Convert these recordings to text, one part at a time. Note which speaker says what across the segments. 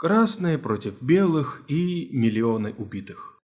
Speaker 1: Красные против белых и миллионы убитых.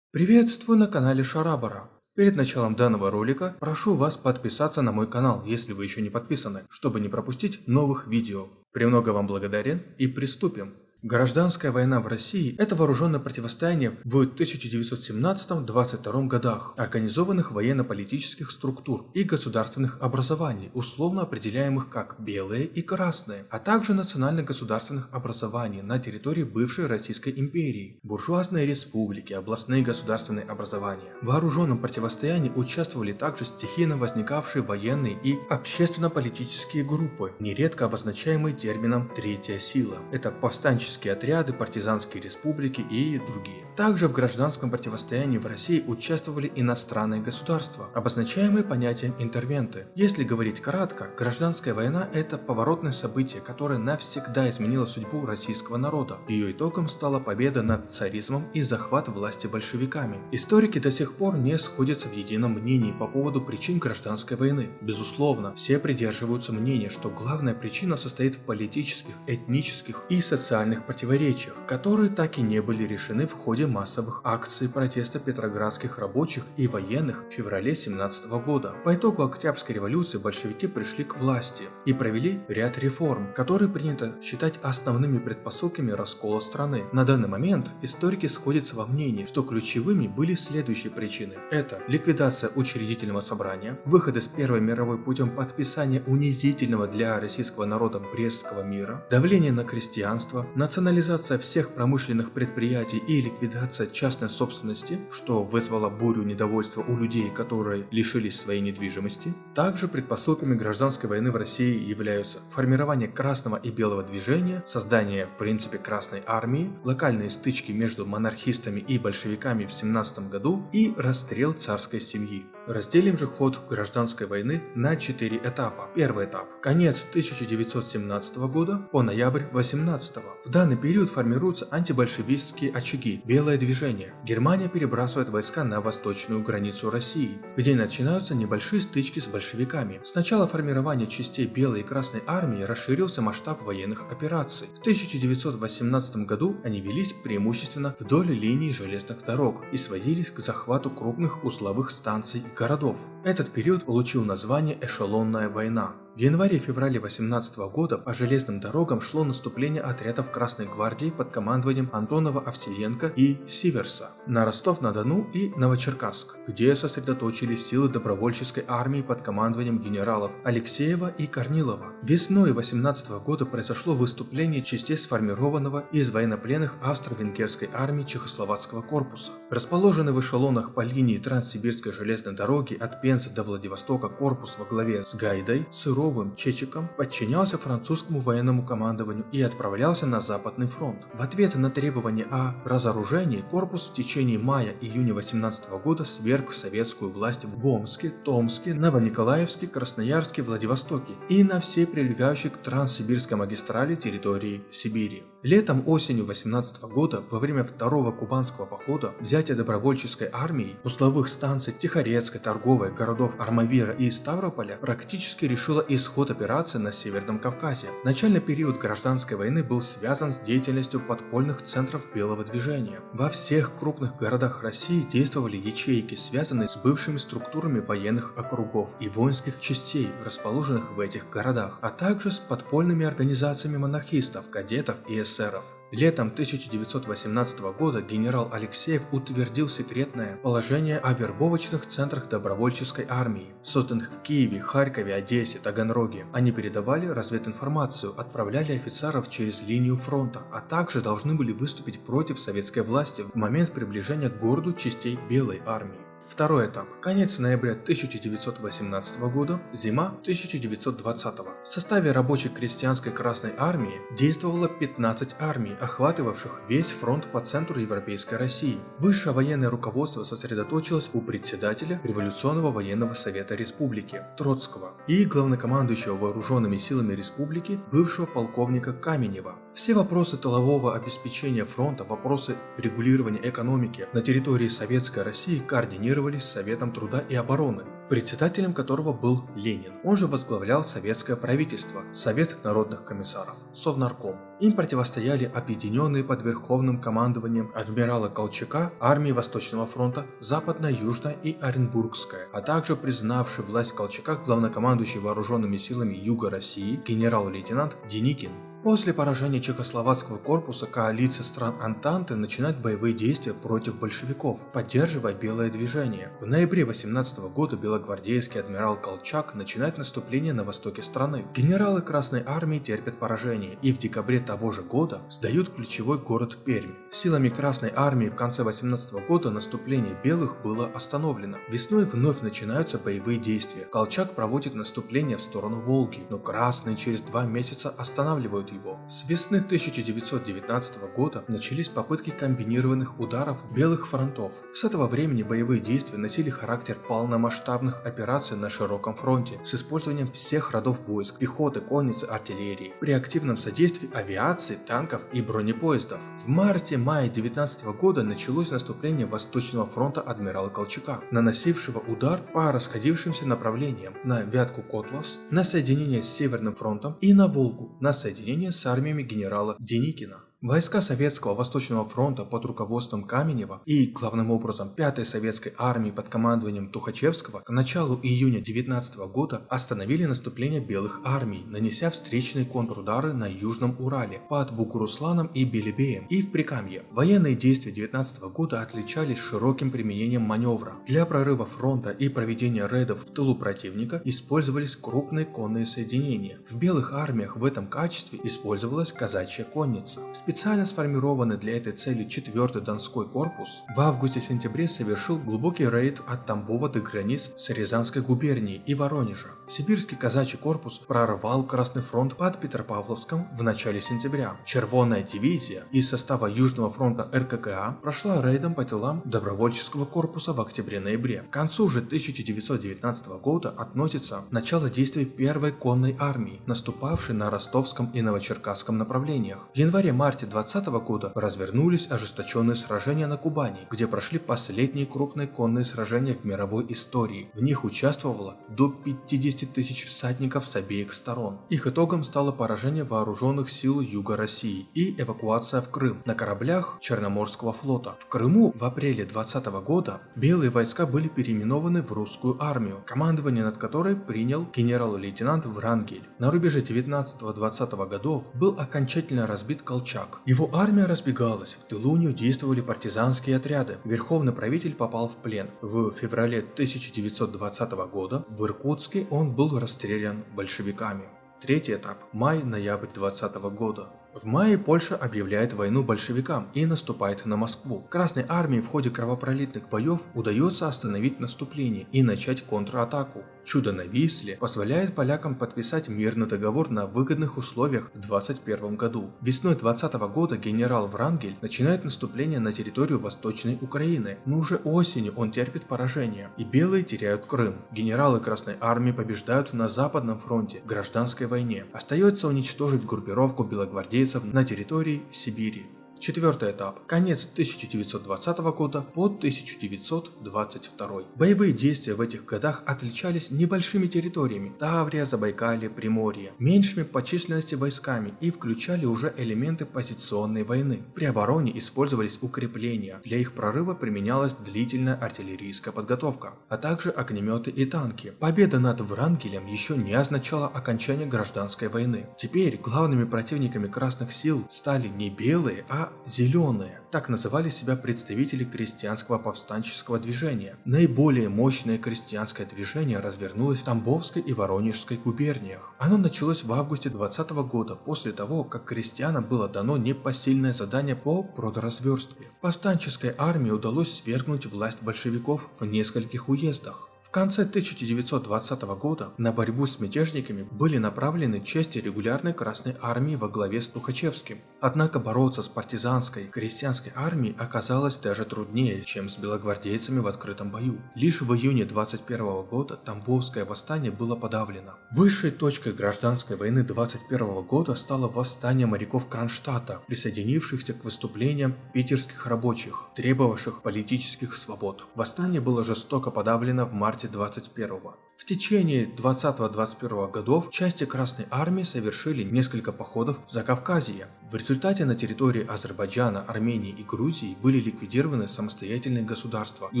Speaker 1: Приветствую на канале Шарабара. Перед началом данного ролика прошу вас подписаться на мой канал, если вы еще не подписаны, чтобы не пропустить новых видео. Премного вам благодарен и приступим. Гражданская война в России – это вооруженное противостояние в 1917-22 годах организованных военно-политических структур и государственных образований, условно определяемых как белые и красные, а также национально-государственных образований на территории бывшей Российской империи, буржуазные республики, областные государственные образования. В вооруженном противостоянии участвовали также стихийно возникавшие военные и общественно-политические группы, нередко обозначаемые термином «третья сила». Это повстанческие добровольческие отряды, партизанские республики и другие. Также в гражданском противостоянии в России участвовали иностранные государства, обозначаемые понятием интервенты. Если говорить кратко, гражданская война – это поворотное событие, которое навсегда изменило судьбу российского народа. Ее итогом стала победа над царизмом и захват власти большевиками. Историки до сих пор не сходятся в едином мнении по поводу причин гражданской войны. Безусловно, все придерживаются мнения, что главная причина состоит в политических, этнических и социальных социальных противоречиях, которые так и не были решены в ходе массовых акций протеста петроградских рабочих и военных в феврале 17 года. По итогу Октябрьской революции большевики пришли к власти и провели ряд реформ, которые принято считать основными предпосылками раскола страны. На данный момент историки сходятся во мнении, что ключевыми были следующие причины. Это ликвидация учредительного собрания, выход из Первой мировой путем подписания унизительного для российского народа Брестского мира, давление на крестьянство, на национализация всех промышленных предприятий и ликвидация частной собственности, что вызвало бурю недовольства у людей, которые лишились своей недвижимости. Также предпосылками гражданской войны в России являются формирование красного и белого движения, создание в принципе Красной армии, локальные стычки между монархистами и большевиками в 17 году и расстрел царской семьи. Разделим же ход гражданской войны на четыре этапа. Первый этап – конец 1917 года по ноябрь 18 В данный период формируются антибольшевистские очаги, белое движение. Германия перебрасывает войска на восточную границу России, где начинаются небольшие стычки с большевиками. С начала формирования частей Белой и Красной армии расширился масштаб военных операций. В 1918 году они велись преимущественно вдоль линии железных дорог и сводились к захвату крупных узловых станций и городов. Этот период получил название «Эшелонная война». В январе-феврале 18 года по железным дорогам шло наступление отрядов Красной гвардии под командованием Антонова Овсиенко и Сиверса на Ростов-на-Дону и Новочеркасск, где сосредоточились силы добровольческой армии под командованием генералов Алексеева и Корнилова. Весной 18 года произошло выступление частей сформированного из военнопленных австро-венгерской армии Чехословацкого корпуса. Расположенный в эшелонах по линии Транссибирской железной дороги от Пензы до Владивостока корпус во главе с Гайдой, Сыров Петровым Чечиком подчинялся французскому военному командованию и отправлялся на Западный фронт. В ответ на требования о разоружении корпус в течение мая-июня 18 года сверг советскую власть в Омске, Томске, Новониколаевске, Красноярске, Владивостоке и на всей прилегающей к Транссибирской магистрали территории Сибири. Летом-осенью 18 года, во время второго кубанского похода, взятие добровольческой армии узловых станций Тихорецкой, Торговой, городов Армавира и Ставрополя практически решило исход операции на Северном Кавказе. Начальный период гражданской войны был связан с деятельностью подпольных центров белого движения. Во всех крупных городах России действовали ячейки, связанные с бывшими структурами военных округов и воинских частей, расположенных в этих городах, а также с подпольными организациями монархистов, кадетов и эсеров. Летом 1918 года генерал Алексеев утвердил секретное положение о вербовочных центрах добровольческой армии, созданных в Киеве, Харькове, Одессе, Таганроге. Они передавали развединформацию, отправляли офицеров через линию фронта, а также должны были выступить против советской власти в момент приближения к городу частей Белой армии. Второй этап. Конец ноября 1918 года, зима 1920. В составе рабочей крестьянской Красной Армии действовало 15 армий, охватывавших весь фронт по центру Европейской России. Высшее военное руководство сосредоточилось у председателя Революционного военного совета республики Троцкого и главнокомандующего вооруженными силами республики бывшего полковника Каменева. Все вопросы тылового обеспечения фронта, вопросы регулирования экономики на территории Советской России координировались с Советом труда и обороны, председателем которого был Ленин. Он же возглавлял советское правительство, Совет народных комиссаров, Совнарком. Им противостояли объединенные под верховным командованием адмирала Колчака армии Восточного фронта, Западная, Южная и Оренбургская, а также признавший власть Колчака главнокомандующий вооруженными силами Юга России генерал-лейтенант Деникин. После поражения Чехословацкого корпуса коалиция стран Антанты начинает боевые действия против большевиков, поддерживая белое движение. В ноябре 18 года белогвардейский адмирал Колчак начинает наступление на востоке страны. Генералы Красной Армии терпят поражение и в декабре того же года сдают ключевой город Пермь. Силами Красной Армии в конце 18 года наступление белых было остановлено. Весной вновь начинаются боевые действия. Колчак проводит наступление в сторону Волги, но красные через два месяца останавливают его. С весны 1919 года начались попытки комбинированных ударов белых фронтов. С этого времени боевые действия носили характер полномасштабных операций на широком фронте с использованием всех родов войск, пехоты, конницы, артиллерии, при активном содействии авиации, танков и бронепоездов. В марте-мае 19 года началось наступление Восточного фронта адмирала Колчака, наносившего удар по расходившимся направлениям на Вятку-Котлас, на соединение с Северным фронтом и на Волгу, на соединение столкновения с армиями генерала Деникина. Войска Советского Восточного фронта под руководством Каменева и, главным образом, 5-й Советской армии под командованием Тухачевского к началу июня 19 года остановили наступление белых армий, нанеся встречные контрудары на Южном Урале под Бугурусланом и Белебеем и в Прикамье. Военные действия 19 года отличались широким применением маневра. Для прорыва фронта и проведения рейдов в тылу противника использовались крупные конные соединения. В белых армиях в этом качестве использовалась казачья конница. Специально сформированный для этой цели 4-й Донской корпус в августе-сентябре совершил глубокий рейд от Тамбова до границ с Рязанской губернией и Воронежа. Сибирский казачий корпус прорвал Красный фронт под Петропавловском в начале сентября. Червонная дивизия из состава Южного фронта РККА прошла рейдом по тылам добровольческого корпуса в октябре-ноябре. К концу же 1919 года относится начало действий первой конной армии, наступавшей на ростовском и новочеркасском направлениях. В январе-марте марте 2020 года развернулись ожесточенные сражения на Кубани, где прошли последние крупные конные сражения в мировой истории. В них участвовало до 50 тысяч всадников с обеих сторон. Их итогом стало поражение вооруженных сил Юга России и эвакуация в Крым на кораблях Черноморского флота. В Крыму в апреле 2020 года белые войска были переименованы в русскую армию, командование над которой принял генерал-лейтенант Врангель. На рубеже 19-20 годов был окончательно разбит Колчак, враг. Его армия разбегалась, в тылу у действовали партизанские отряды. Верховный правитель попал в плен. В феврале 1920 года в Иркутске он был расстрелян большевиками. Третий этап – май-ноябрь 2020 года. В мае Польша объявляет войну большевикам и наступает на Москву. Красной армии в ходе кровопролитных боев удается остановить наступление и начать контратаку. Чудо на Висле позволяет полякам подписать мирный договор на выгодных условиях в 21 году. Весной 20 года генерал Врангель начинает наступление на территорию Восточной Украины, но уже осенью он терпит поражение, и белые теряют Крым. Генералы Красной Армии побеждают на Западном фронте в гражданской войне. Остается уничтожить группировку белогвардейцев на территории Сибири. Четвертый этап. Конец 1920 года по 1922. Боевые действия в этих годах отличались небольшими территориями – Таврия, Забайкалье, Приморье, меньшими по численности войсками и включали уже элементы позиционной войны. При обороне использовались укрепления, для их прорыва применялась длительная артиллерийская подготовка, а также огнеметы и танки. Победа над Врангелем еще не означала окончание гражданской войны. Теперь главными противниками красных сил стали не белые, а зеленые. Так называли себя представители крестьянского повстанческого движения. Наиболее мощное крестьянское движение развернулось в Тамбовской и Воронежской губерниях. Оно началось в августе 20 года, после того, как крестьянам было дано непосильное задание по продразверстке. Повстанческой армии удалось свергнуть власть большевиков в нескольких уездах. В конце 1920 года на борьбу с мятежниками были направлены части регулярной Красной Армии во главе с Тухачевским. Однако бороться с партизанской крестьянской армией оказалось даже труднее, чем с белогвардейцами в открытом бою. Лишь в июне 21 года Тамбовское восстание было подавлено. Высшей точкой гражданской войны 21 года стало восстание моряков Кронштадта, присоединившихся к выступлениям питерских рабочих, требовавших политических свобод. Восстание было жестоко подавлено в марте марте 21 В течение 20-21 годов части Красной Армии совершили несколько походов в Закавказье. В результате на территории Азербайджана, Армении и Грузии были ликвидированы самостоятельные государства и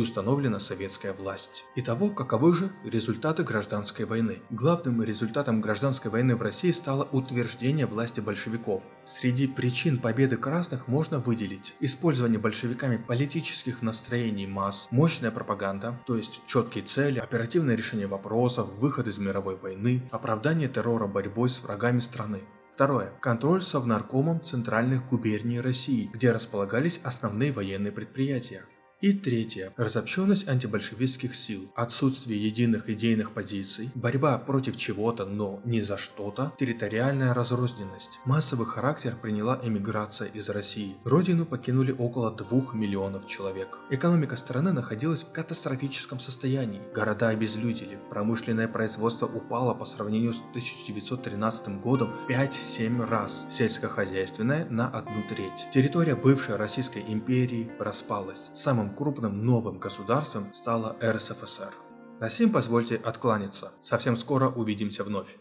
Speaker 1: установлена советская власть. Итого, каковы же результаты гражданской войны? Главным результатом гражданской войны в России стало утверждение власти большевиков. Среди причин победы красных можно выделить использование большевиками политических настроений масс, мощная пропаганда, то есть четкие цели, оперативное решение вопросов, выход из мировой войны, оправдание террора борьбой с врагами страны. Второе. Контроль совнаркомом центральных губерний России, где располагались основные военные предприятия. И третье. Разобщенность антибольшевистских сил, отсутствие единых идейных позиций, борьба против чего-то, но не за что-то, территориальная разрозненность. Массовый характер приняла эмиграция из России. Родину покинули около 2 миллионов человек. Экономика страны находилась в катастрофическом состоянии. Города обезлюдили, промышленное производство упало по сравнению с 1913 годом 5-7 раз, сельскохозяйственное на одну треть. Территория бывшей Российской империи распалась. Самым самым крупным новым государством стала РСФСР. На сим позвольте откланяться. Совсем скоро увидимся вновь.